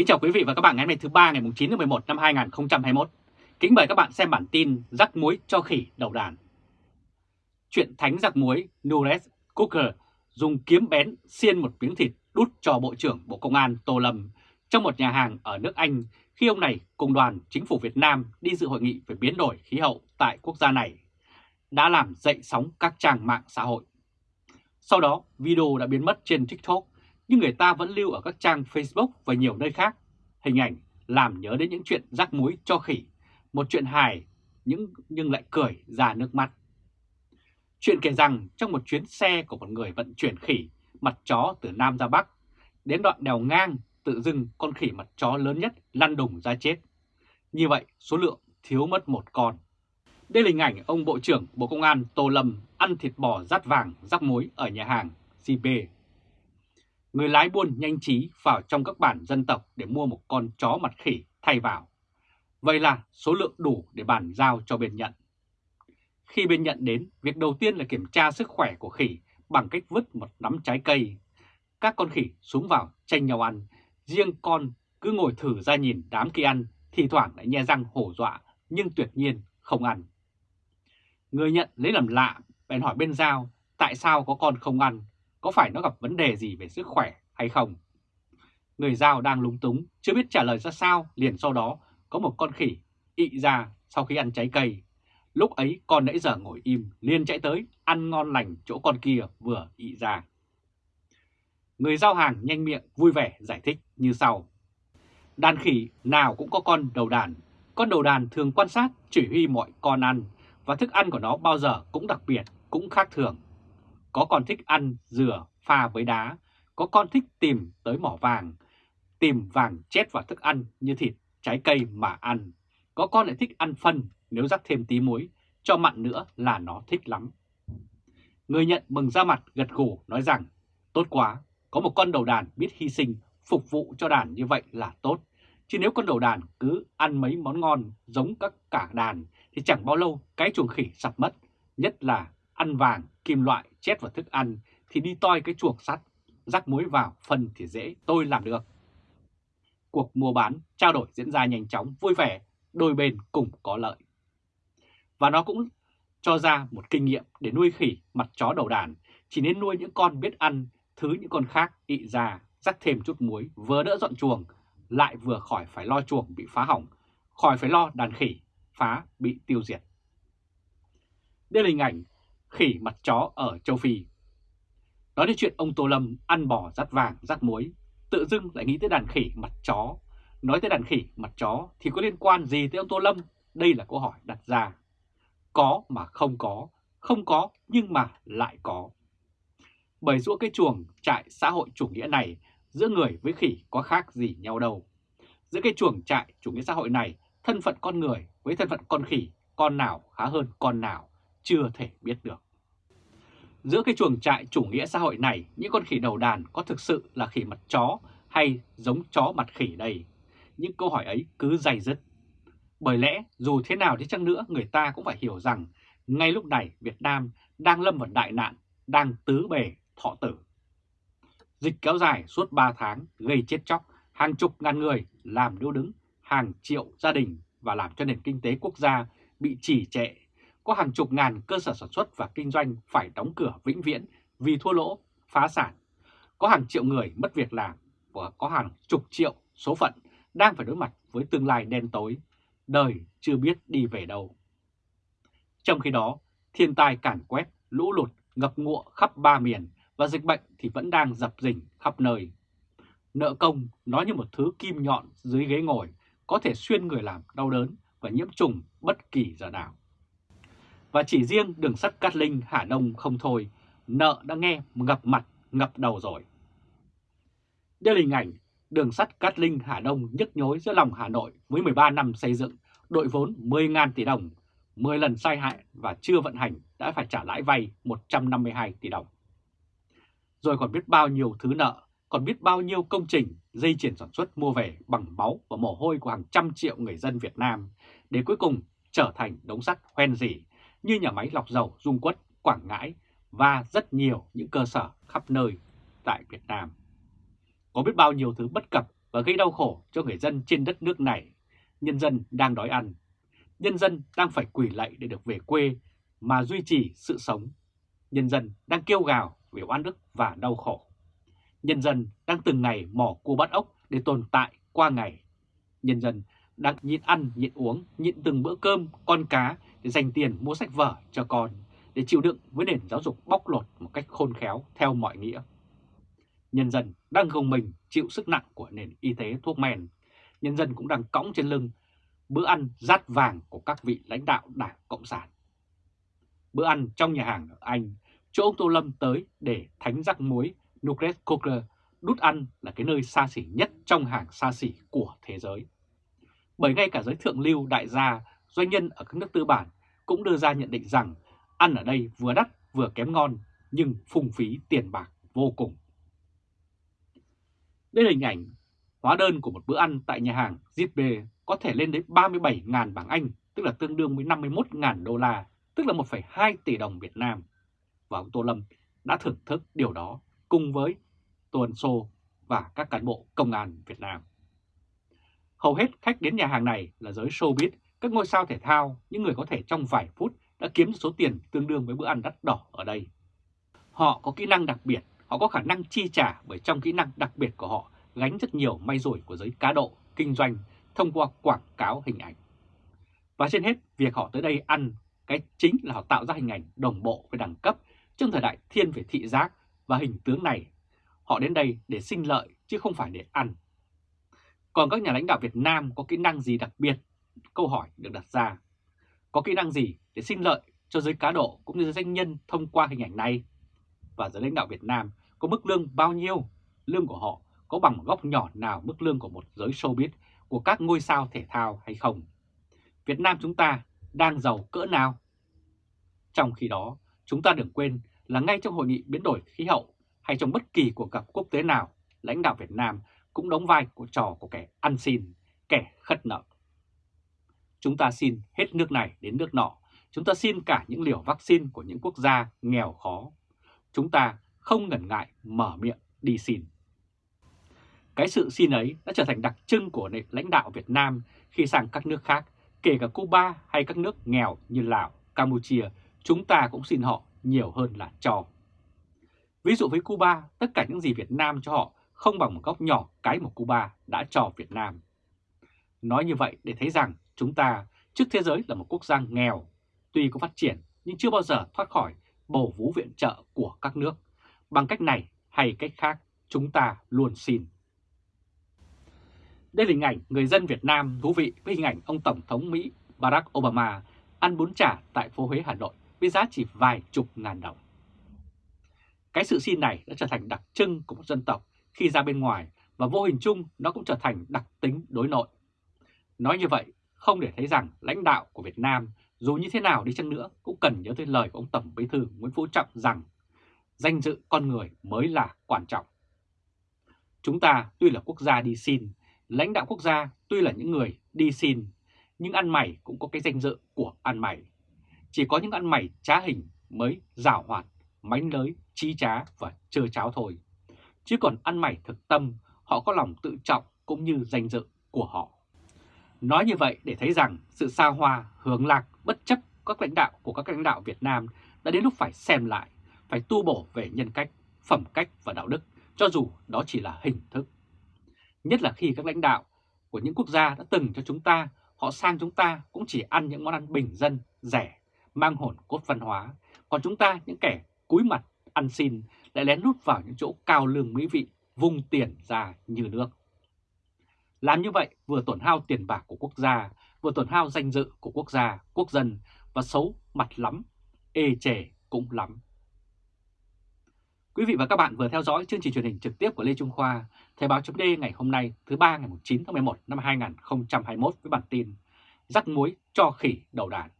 Kính chào quý vị và các bạn ngày hôm nay thứ ba ngày 9 tháng 11 năm 2021. Kính mời các bạn xem bản tin rắc muối cho khỉ đầu đàn. Chuyện thánh rắc muối Nures Cooker dùng kiếm bén xiên một miếng thịt đút cho Bộ trưởng Bộ Công an Tô Lâm trong một nhà hàng ở nước Anh khi ông này cùng đoàn chính phủ Việt Nam đi dự hội nghị về biến đổi khí hậu tại quốc gia này đã làm dậy sóng các trang mạng xã hội. Sau đó, video đã biến mất trên TikTok nhưng người ta vẫn lưu ở các trang Facebook và nhiều nơi khác. Hình ảnh làm nhớ đến những chuyện rắc muối cho khỉ, một chuyện hài nhưng, nhưng lại cười ra nước mắt. Chuyện kể rằng trong một chuyến xe của một người vận chuyển khỉ mặt chó từ Nam ra Bắc, đến đoạn đèo ngang tự dưng con khỉ mặt chó lớn nhất lăn đùng ra chết. Như vậy số lượng thiếu mất một con. Đây là hình ảnh ông Bộ trưởng Bộ Công an Tô Lâm ăn thịt bò rát vàng rắc muối ở nhà hàng CP người lái buôn nhanh trí vào trong các bản dân tộc để mua một con chó mặt khỉ thay vào. Vậy là số lượng đủ để bàn giao cho bên nhận. Khi bên nhận đến, việc đầu tiên là kiểm tra sức khỏe của khỉ bằng cách vứt một nắm trái cây. Các con khỉ xuống vào tranh nhau ăn, riêng con cứ ngồi thử ra nhìn đám kia ăn, thì thoảng lại nhe răng hổ dọa nhưng tuyệt nhiên không ăn. Người nhận lấy làm lạ, bèn hỏi bên giao tại sao có con không ăn có phải nó gặp vấn đề gì về sức khỏe hay không? Người giao đang lúng túng, chưa biết trả lời ra sao, liền sau đó có một con khỉ ị ra sau khi ăn trái cây. Lúc ấy con nãy giờ ngồi im, liền chạy tới, ăn ngon lành chỗ con kia vừa ị ra. Người giao hàng nhanh miệng vui vẻ giải thích như sau. Đàn khỉ nào cũng có con đầu đàn. Con đầu đàn thường quan sát, chỉ huy mọi con ăn, và thức ăn của nó bao giờ cũng đặc biệt, cũng khác thường. Có con thích ăn dừa pha với đá, có con thích tìm tới mỏ vàng, tìm vàng chết vào thức ăn như thịt, trái cây mà ăn. Có con lại thích ăn phân nếu rắc thêm tí muối, cho mặn nữa là nó thích lắm. Người nhận mừng ra mặt gật gù nói rằng, tốt quá, có một con đầu đàn biết hy sinh, phục vụ cho đàn như vậy là tốt. Chứ nếu con đầu đàn cứ ăn mấy món ngon giống các cả đàn thì chẳng bao lâu cái chuồng khỉ sập mất, nhất là ăn vàng, kim loại chết vào thức ăn thì đi toi cái chuồng sắt, rắc muối vào phần thì dễ, tôi làm được. Cuộc mua bán, trao đổi diễn ra nhanh chóng, vui vẻ, đôi bên cùng có lợi. Và nó cũng cho ra một kinh nghiệm để nuôi khỉ mặt chó đầu đàn, chỉ nên nuôi những con biết ăn, thứ những con khác ị ra, rắc thêm chút muối, vừa đỡ dọn chuồng, lại vừa khỏi phải lo chuồng bị phá hỏng, khỏi phải lo đàn khỉ phá bị tiêu diệt. Đây là hình ảnh khỉ mặt chó ở châu Phi. Nói đến chuyện ông Tô Lâm ăn bò rắt vàng rắt muối, tự dưng lại nghĩ tới đàn khỉ mặt chó. Nói tới đàn khỉ mặt chó thì có liên quan gì tới ông Tô Lâm? Đây là câu hỏi đặt ra. Có mà không có, không có nhưng mà lại có. Bởi giữa cái chuồng trại xã hội chủ nghĩa này, giữa người với khỉ có khác gì nhau đâu. Giữa cái chuồng trại chủ nghĩa xã hội này, thân phận con người với thân phận con khỉ, con nào khá hơn con nào chưa thể biết được. Giữa cái chuồng trại chủ nghĩa xã hội này, những con khỉ đầu đàn có thực sự là khỉ mặt chó hay giống chó mặt khỉ đây? Những câu hỏi ấy cứ dày dứt. Bởi lẽ dù thế nào đi chăng nữa người ta cũng phải hiểu rằng ngay lúc này Việt Nam đang lâm vào đại nạn, đang tứ bề thọ tử. Dịch kéo dài suốt 3 tháng gây chết chóc, hàng chục ngàn người làm điêu đứng, hàng triệu gia đình và làm cho nền kinh tế quốc gia bị trì trệ có hàng chục ngàn cơ sở sản xuất và kinh doanh phải đóng cửa vĩnh viễn vì thua lỗ, phá sản. Có hàng triệu người mất việc làm và có hàng chục triệu số phận đang phải đối mặt với tương lai đen tối, đời chưa biết đi về đâu. Trong khi đó, thiên tai càn quét, lũ lụt, ngập ngụa khắp ba miền và dịch bệnh thì vẫn đang dập dình khắp nơi. Nợ công nó như một thứ kim nhọn dưới ghế ngồi, có thể xuyên người làm đau đớn và nhiễm trùng bất kỳ giờ nào. Và chỉ riêng đường sắt Cát Linh Hà Đông không thôi, nợ đã nghe ngập mặt, ngập đầu rồi. Đây là hình ảnh đường sắt Cát Linh Hà Đông nhức nhối giữa lòng Hà Nội với 13 năm xây dựng, đội vốn 10.000 tỷ đồng, 10 lần sai hại và chưa vận hành đã phải trả lãi vay 152 tỷ đồng. Rồi còn biết bao nhiêu thứ nợ, còn biết bao nhiêu công trình, dây chuyển sản xuất mua về bằng máu và mồ hôi của hàng trăm triệu người dân Việt Nam, để cuối cùng trở thành đống sắt hoen dỉ như nhà máy lọc dầu Dung Quất, Quảng Ngãi và rất nhiều những cơ sở khắp nơi tại Việt Nam. Có biết bao nhiêu thứ bất cập và gây đau khổ cho người dân trên đất nước này. Nhân dân đang đói ăn. Nhân dân đang phải quỳ lạy để được về quê mà duy trì sự sống. Nhân dân đang kêu gào về oan ức và đau khổ. Nhân dân đang từng ngày mỏ cua bắt ốc để tồn tại qua ngày. Nhân dân đang nhịn ăn, nhịn uống, nhịn từng bữa cơm, con cá để dành tiền mua sách vở cho con, để chịu đựng với nền giáo dục bóc lột một cách khôn khéo theo mọi nghĩa. Nhân dân đang gồng mình chịu sức nặng của nền y tế thuốc men. Nhân dân cũng đang cõng trên lưng bữa ăn rát vàng của các vị lãnh đạo Đảng Cộng sản. Bữa ăn trong nhà hàng ở Anh, chỗ ông Tô Lâm tới để thánh rắc muối Nugget Coker đút ăn là cái nơi xa xỉ nhất trong hàng xa xỉ của thế giới. Bởi ngay cả giới thượng lưu đại gia, doanh nhân ở các nước tư bản cũng đưa ra nhận định rằng ăn ở đây vừa đắt vừa kém ngon nhưng phung phí tiền bạc vô cùng. Đây là hình ảnh hóa đơn của một bữa ăn tại nhà hàng Zipbe có thể lên đến 37.000 bảng Anh, tức là tương đương với 51.000 đô la, tức là 1,2 tỷ đồng Việt Nam. Và ông Tô Lâm đã thưởng thức điều đó cùng với Tuần Sô và các cán bộ công an Việt Nam. Hầu hết khách đến nhà hàng này là giới showbiz, các ngôi sao thể thao, những người có thể trong vài phút đã kiếm số tiền tương đương với bữa ăn đắt đỏ ở đây. Họ có kỹ năng đặc biệt, họ có khả năng chi trả bởi trong kỹ năng đặc biệt của họ gánh rất nhiều may rủi của giới cá độ, kinh doanh thông qua quảng cáo hình ảnh. Và trên hết, việc họ tới đây ăn, cái chính là họ tạo ra hình ảnh đồng bộ với đẳng cấp trong thời đại thiên về thị giác và hình tướng này. Họ đến đây để sinh lợi chứ không phải để ăn. Còn các nhà lãnh đạo Việt Nam có kỹ năng gì đặc biệt? Câu hỏi được đặt ra. Có kỹ năng gì để sinh lợi cho giới cá độ cũng như giới doanh nhân thông qua hình ảnh này? Và giới lãnh đạo Việt Nam có mức lương bao nhiêu? Lương của họ có bằng một góc nhỏ nào mức lương của một giới showbiz của các ngôi sao thể thao hay không? Việt Nam chúng ta đang giàu cỡ nào? Trong khi đó, chúng ta đừng quên là ngay trong hội nghị biến đổi khí hậu hay trong bất kỳ cuộc gặp quốc tế nào, lãnh đạo Việt Nam cũng đóng vai của trò của kẻ ăn xin, kẻ khất nợ. Chúng ta xin hết nước này đến nước nọ, chúng ta xin cả những liều vaccine của những quốc gia nghèo khó. Chúng ta không ngần ngại mở miệng đi xin. Cái sự xin ấy đã trở thành đặc trưng của lãnh đạo Việt Nam khi sang các nước khác, kể cả Cuba hay các nước nghèo như Lào, Campuchia, chúng ta cũng xin họ nhiều hơn là cho. Ví dụ với Cuba, tất cả những gì Việt Nam cho họ không bằng một góc nhỏ cái một Cuba đã cho Việt Nam. Nói như vậy để thấy rằng chúng ta trước thế giới là một quốc gia nghèo, tuy có phát triển nhưng chưa bao giờ thoát khỏi bầu vũ viện trợ của các nước. Bằng cách này hay cách khác, chúng ta luôn xin. Đây là hình ảnh người dân Việt Nam thú vị với hình ảnh ông Tổng thống Mỹ Barack Obama ăn bún chả tại phố Huế Hà Nội với giá chỉ vài chục ngàn đồng. Cái sự xin này đã trở thành đặc trưng của một dân tộc khi ra bên ngoài và vô hình chung nó cũng trở thành đặc tính đối nội. Nói như vậy không để thấy rằng lãnh đạo của Việt Nam dù như thế nào đi chăng nữa cũng cần nhớ tới lời của ông Tổng Bí thư Nguyễn Phú Trọng rằng danh dự con người mới là quan trọng. Chúng ta tuy là quốc gia đi xin, lãnh đạo quốc gia tuy là những người đi xin, nhưng ăn mày cũng có cái danh dự của ăn mày. Chỉ có những ăn mày trá hình mới rào hoạt, mánh lới, trí trá và trơ cháo thôi. Chứ còn ăn mày thực tâm, họ có lòng tự trọng cũng như danh dự của họ. Nói như vậy để thấy rằng sự xa hoa, hướng lạc, bất chấp các lãnh đạo của các lãnh đạo Việt Nam đã đến lúc phải xem lại, phải tu bổ về nhân cách, phẩm cách và đạo đức, cho dù đó chỉ là hình thức. Nhất là khi các lãnh đạo của những quốc gia đã từng cho chúng ta, họ sang chúng ta cũng chỉ ăn những món ăn bình dân, rẻ, mang hồn cốt văn hóa. Còn chúng ta, những kẻ cúi mặt, ăn xin, lại lén lút vào những chỗ cao lương mỹ vị, vung tiền ra như nước. Làm như vậy vừa tổn hao tiền bạc của quốc gia, vừa tổn hao danh dự của quốc gia, quốc dân và xấu mặt lắm, ê chề cũng lắm. Quý vị và các bạn vừa theo dõi chương trình truyền hình trực tiếp của Lê Trung Khoa, Thời báo chấm ngày hôm nay thứ ba ngày 9 tháng 11 năm 2021 với bản tin Rắc muối cho khỉ đầu đàn.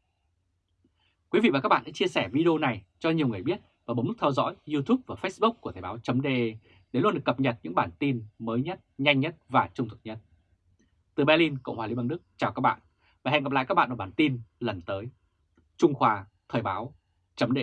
Quý vị và các bạn hãy chia sẻ video này cho nhiều người biết và bấm nút theo dõi YouTube và Facebook của Thời báo chấm để luôn được cập nhật những bản tin mới nhất, nhanh nhất và trung thực nhất. Từ Berlin, Cộng hòa Liên bang Đức, chào các bạn và hẹn gặp lại các bạn ở bản tin lần tới. Trung Khoa Thời báo chấm